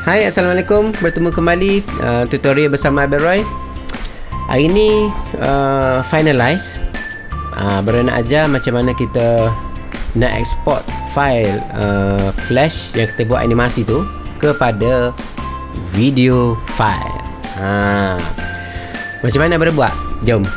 Hai Assalamualaikum Bertemu kembali uh, Tutorial bersama Abel Roy Hari ni uh, Finalize uh, Baru nak ajar macam mana kita Nak export file uh, Flash Yang kita buat animasi tu Kepada Video file ha. Macam mana baru buat? Jom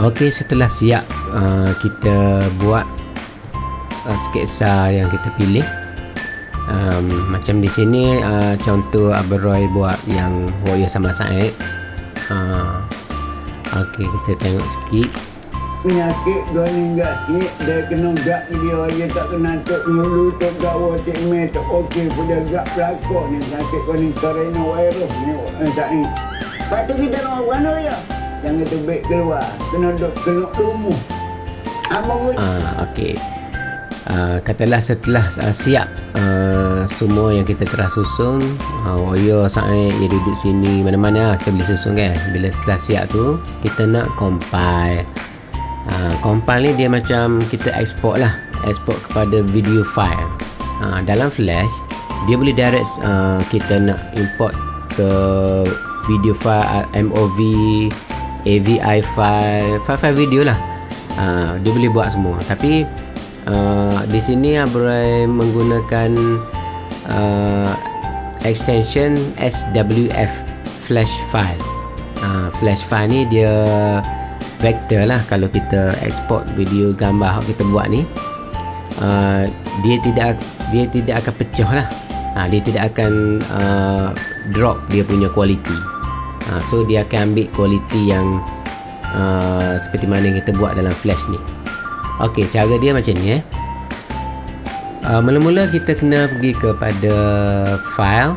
Okey setelah siap uh, kita buat uh, sketsa yang kita pilih. Um, macam di sini uh, contoh Aberoy buat yang Warrior sama Said. Uh, Okey kita tengok sikit. Penyakit gani gak ni dia kena gak dia dia tak kena tok nyulu tok gak wotik me tok okey pada gak pelakon ni. Sakit gani corona virus ni eh, tak ni. Lepas tu kita nak mana ya? Jangan terbit keluar. Kena duduk kena rumah. Pun. uh, Okey uh, Katalah setelah uh, siap uh, Semua yang kita telah susun uh, Said dia duduk sini Mana-mana kita boleh susun kan Bila setelah siap tu Kita nak compile uh, Compile ni dia macam Kita export lah Export kepada video file uh, Dalam flash Dia boleh direct uh, Kita nak import ke Video file uh, MOV AVI file File-file video lah. Uh, Dia boleh buat semua. Tapi uh, Di sini Abrai menggunakan uh, Extension SWF Flash file uh, Flash file ni dia Vector lah Kalau kita export video gambar yang kita buat ni. Uh, Dia tidak Dia tidak akan pecah lah. Uh, Dia tidak akan uh, Drop dia punya quality ha, so dia akan ambil kualiti yang uh, seperti mana yang kita buat dalam flash ni. Ok cara dia macam ni eh. Uh, mula-mula kita kena pergi kepada file.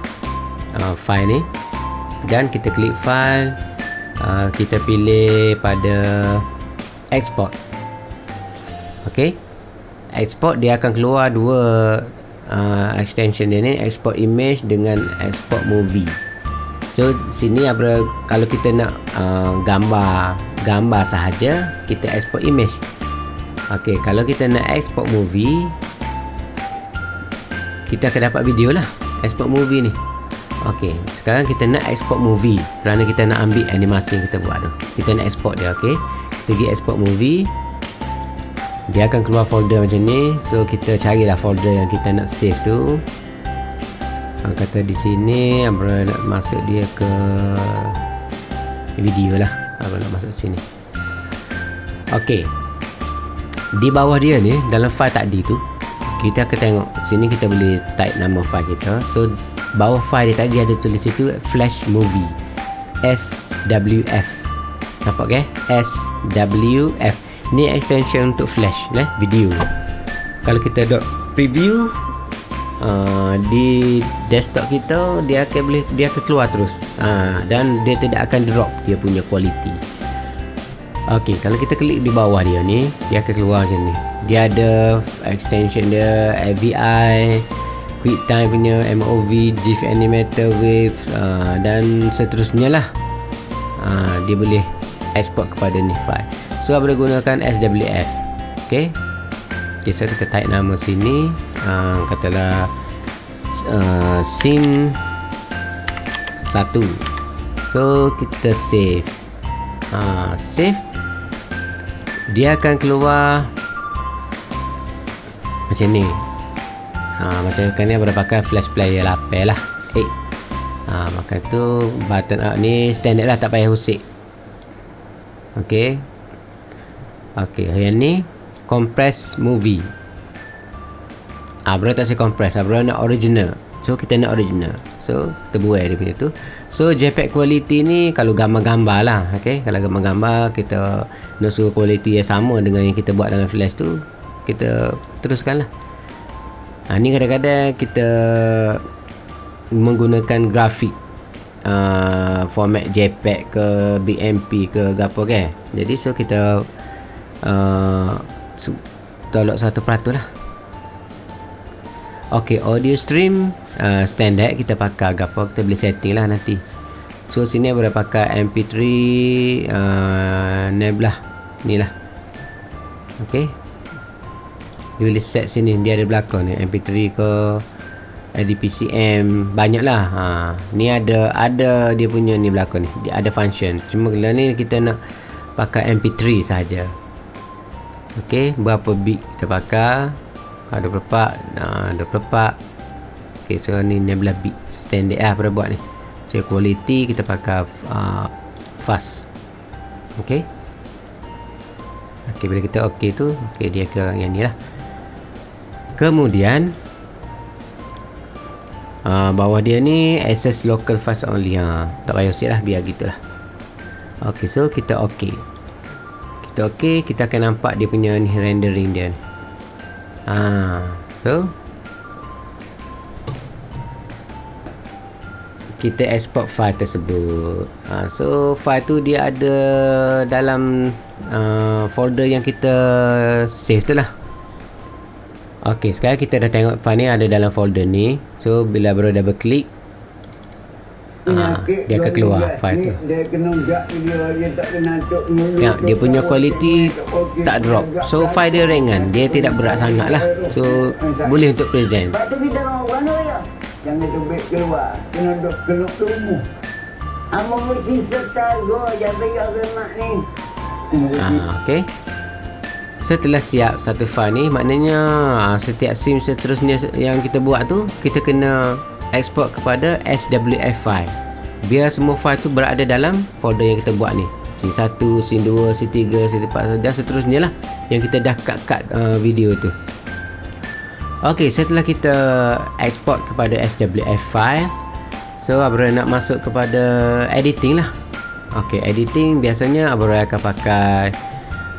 Uh, file ni. Dan kita klik file. Uh, kita pilih pada export. Ok export dia akan keluar dua uh, extension dia ni. Export image dengan export movie So sini apa kalau kita nak uh, gambar gambar sahaja kita export image. Okey, kalau kita nak export movie kita akan dapat video lah export movie ni. Okey, sekarang kita nak export movie kerana kita nak ambil animasi yang kita buat tu. Kita nak export dia, okey. Kita pergi export movie. Dia akan keluar folder macam ni. So kita carilah folder yang kita nak save tu. Ha, kata di sini Abra nak masuk dia ke video lah. Abra nak masuk sini. Ok di bawah dia ni dalam file tadi tu kita akan tengok. Sini kita boleh type nama file kita. So bawah file dia tadi ada tulis situ flash movie. SWF nampak ke SWF ni extension untuk flash eh? video. Kalau kita dot preview uh, di desktop kita dia akan boleh dia akan keluar terus uh, dan dia tidak akan drop dia punya quality Okey, kalau kita klik di bawah dia ni, dia akan keluar macam ni. Dia ada extension dia, AVI, QuickTime punya, MOV, GIF Animator, Waves uh, dan seterusnya lah. Uh, dia boleh export kepada ni file. So, boleh gunakan SWF. Okey. Okay, so kita type nama sini uh, katalah uh, scene 1 so kita save. Uh, save. Dia akan keluar macam ni. Uh, macam kan ni boleh pakai flash player lapel lah. Eh. Uh, maka tu button up ni standard lah tak payah usik. Ok ok yang ni compress movie Ah, bro tak saya compress. Ah, bro nak original. So kita nak original. So kita buat dia punya tu. So JPEG quality ni kalau gambar-gambar lah. Okay. Kalau gambar-gambar kita nak suruh quality yang sama dengan yang kita buat dalam flash tu. Kita teruskan lah. ha, ni kadang-kadang kita menggunakan grafik uh, format JPEG ke BMP ke apa kan jadi so kita uh, tolak satu peratus lah ok audio stream uh, standard kita pakai apa kita boleh setting lah nanti. So sini boleh pakai mp3 uh, ni lah. Ok dia boleh set sini dia ada belakang ni mp3 ke ADPCM banyak lah. Ha, ni ada ada dia punya ni belakang ni dia ada function. Cuma kalau ni kita nak pakai mp3 saja. Ok berapa bit kita pakai kalau 24 nah 24 ok so ni 16 bit standard lah pada buat ni. So quality kita pakai uh, fast. Ok ok bila kita ok tu ok dia ke yang ni lah. Kemudian Uh, bawah dia ni access local fast only. Ha. tak payah set lah biar gitu lah. Ok so kita ok kita ok kita akan nampak dia punya rendering dia ni ha. so kita export file tersebut ha. so file tu dia ada dalam uh, folder yang kita save tu lah Okey, sekarang kita dah tengok file ni ada dalam folder ni. So bila baru double klik Ha, dia akan keluar file tu. Dia kena jak dia dia tak kena tok Ya, dia punya quality tak drop. So file dia ringan, dia tidak berat sangat lah. So boleh untuk present. Patu kita mau mana ya? Jangan tubik keluar. Kena dok kena tunggu. Amo mesti serta go jadi ya mak ni. Ah, okey. Setelah siap satu file ni Maknanya ah, setiap sim seterusnya yang kita buat tu Kita kena export kepada SWF file. Biar semua file tu berada dalam folder yang kita buat ni. C1, C2, C3, C4 dan seterusnya lah Yang kita dah cut-cut uh, video tu. Ok, setelah kita export kepada SWF file So, Abra nak masuk kepada editing lah. Ok, editing biasanya Abra akan pakai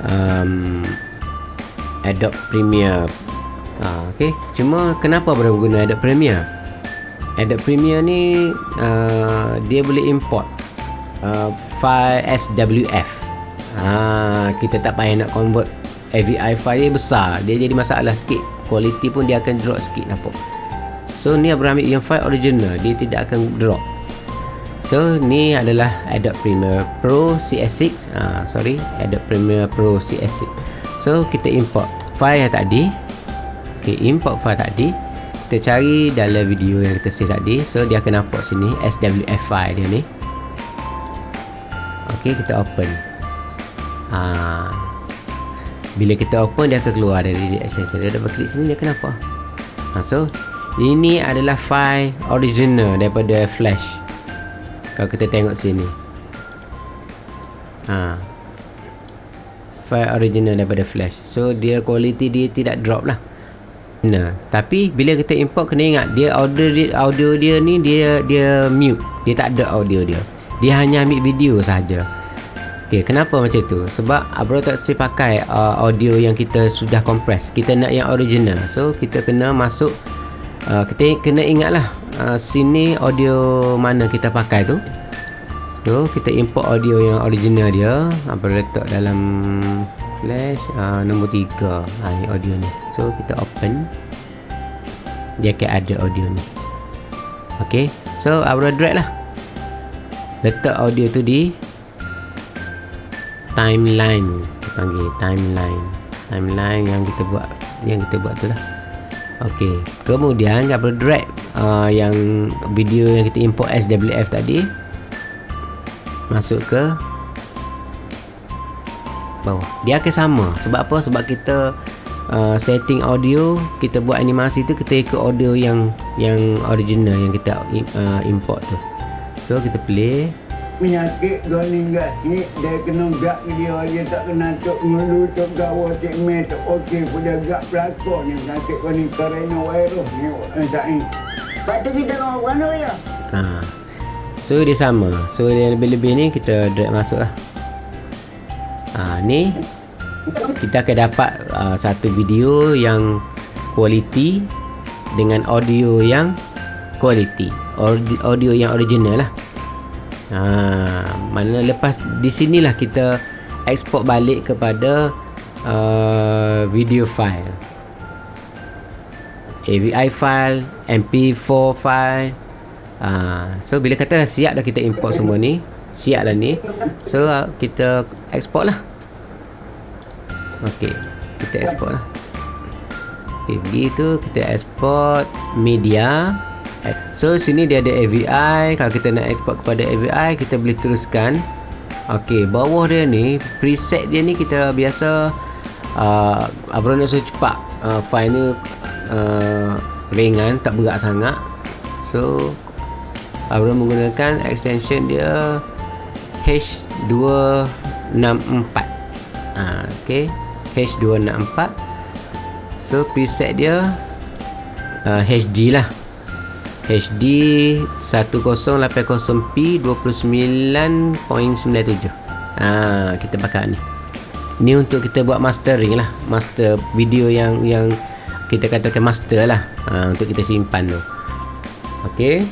um, Adobe Premiere. Ha, okay. Cuma kenapa baru guna Adobe Premiere Adobe Premiere ni uh, Dia boleh import uh, File SWF ha, Kita tak payah nak convert AVI file dia besar. Dia jadi masalah sikit. Quality pun dia akan drop sikit nampak? So ni Abang ambil yang file original Dia tidak akan drop. So ni adalah Adobe Premiere Pro CS6 uh, Sorry Adobe Premiere Pro CS6 So kita import file yang tadi. Okay import file tadi Kita cari dalam video yang kita save tadi. So dia akan nampak sini SWF file dia ni. Okay kita open. Ha. Bila kita open dia akan keluar dari accessor Dia dapat klik sini dia kenapa ha, So ini adalah file original daripada flash. Kalau kita tengok sini. Ha, file original daripada flash. So dia quality dia tidak drop lah nah tapi bila kita import kena ingat dia audio dia, audio dia ni dia dia mute dia tak ada audio dia dia hanya ambil video saja Okay, kenapa macam tu? Sebab Abro tak si pakai uh, audio yang kita sudah compress. Kita nak yang original. So, kita kena masuk uh, kita kena ingatlah uh, sini audio mana kita pakai tu. So kita import audio yang original dia Apa letak dalam flash uh, Nombor 3 ha, Ini audio ni. So kita open. Dia akan ada audio ni. Okay. So Abra drag lah. Letak audio tu di Timeline Kita panggil timeline. Timeline yang kita buat Yang kita buat tu lah. Okay. Kemudian Abra drag uh, Yang video yang kita import SWF tadi masuk ke bawah. Dia akan sama. Sebab apa? Sebab kita uh, setting audio kita buat animasi tu kita ikut audio yang yang original yang kita uh, import tu. So kita play. Penyakit dua ninggal ni? Dia kena gak dia. Dia tak kena tok ngulu tok gawa cik me tok okey. Pada gak pelakon ni. Penyakit kau ni coronavirus ni eh, tak ni. Pak tu kita mau mana ya? Ha. So dia sama. So yang lebih-lebih ni kita drag masuk lah ha, Ni Kita akan dapat uh, satu video yang Quality dengan audio yang quality. Audio yang original lah. Ha, mana lepas di sinilah kita export balik kepada uh, video file. AVI file MP4 file. Uh, so bila kata siap dah kita import semua ni siap lah ni. So uh, kita export lah. Ok kita export lah. Ok begitu kita export media. So sini dia ada AVI kalau kita nak export kepada AVI kita boleh teruskan. Ok bawah dia ni preset dia ni kita biasa uh, Abang nak cepat uh, file ni uh, ringan tak berat sangat. So Abang menggunakan extension dia H264 ha, ok H264 so preset dia uh, HD lah. HD 1080p 29.97 ha, kita pakai ni. Ni untuk kita buat mastering lah. Master video yang yang kita katakan master lah. Ha, untuk kita simpan tu. Ok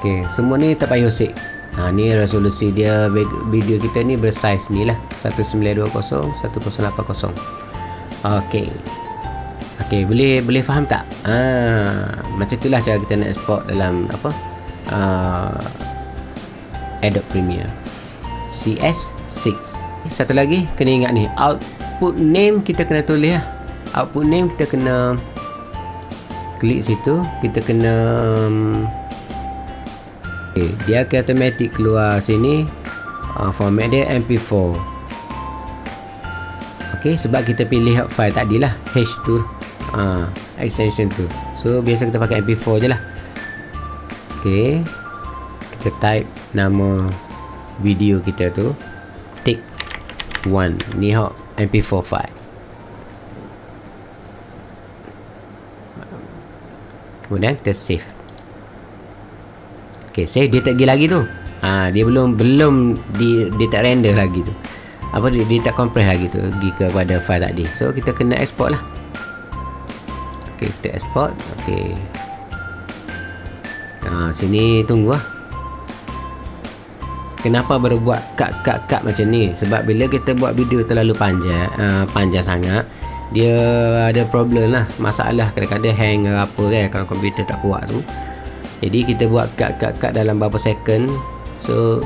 ok semua ni tak payah usik Ha, ni resolusi dia video kita ni bersaiz ni lah 1920 1080 Okey. Okey, boleh boleh faham tak? Ha, macam itulah cara kita nak export dalam apa? Uh, Adobe Premiere CS6. Satu lagi kena ingat ni, output name kita kena tulis lah. Output name kita kena klik situ, kita kena um, okay, dia akan automatic keluar sini. Uh, format dia mp4 ok sebab kita pilih file tadi lah h tu. Uh, extension tu. So biasa kita pakai mp4 je lah. Ok kita type nama video kita tu. Take 1 ni hok mp4 file. Kemudian kita save Okey, save dia tak pergi lagi tu. Ha, dia belum belum di dia tak render lagi tu. Apa dia, dia tak compress lagi tu pergi kepada file tadi. So kita kena export lah. Okey, kita export. Okey. Ha, sini tunggu lah. Kenapa baru buat cut-cut-cut macam ni? Sebab bila kita buat video terlalu panjang, uh, panjang sangat, dia ada problem lah. Masalah kadang-kadang hang apa kan kalau komputer tak kuat tu jadi kita buat cut-cut-cut dalam beberapa second so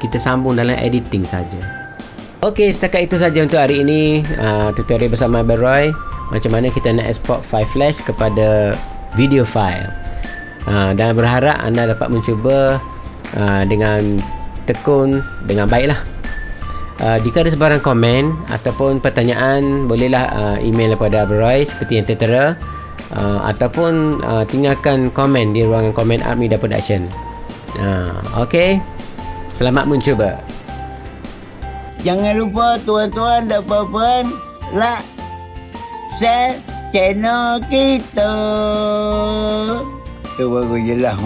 kita sambung dalam editing saja. Okey, setakat itu saja untuk hari ini uh, tutorial bersama Abel Roy macam mana kita nak export file flash kepada video file. Uh, dan berharap anda dapat mencuba uh, dengan tekun dengan baiklah. Uh, jika ada sebarang komen ataupun pertanyaan bolehlah uh, email kepada Abel Roy seperti yang tertera uh, ataupun uh, tinggalkan komen di ruangan komen Armida Production. Uh, Okey. Selamat mencuba. Jangan lupa tuan-tuan dan puan-puan like, share channel kita. Tu baru je lah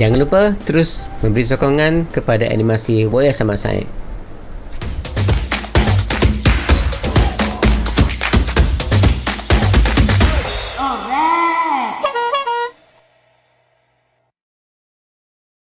Jangan lupa terus memberi sokongan kepada animasi Boya Sama Said.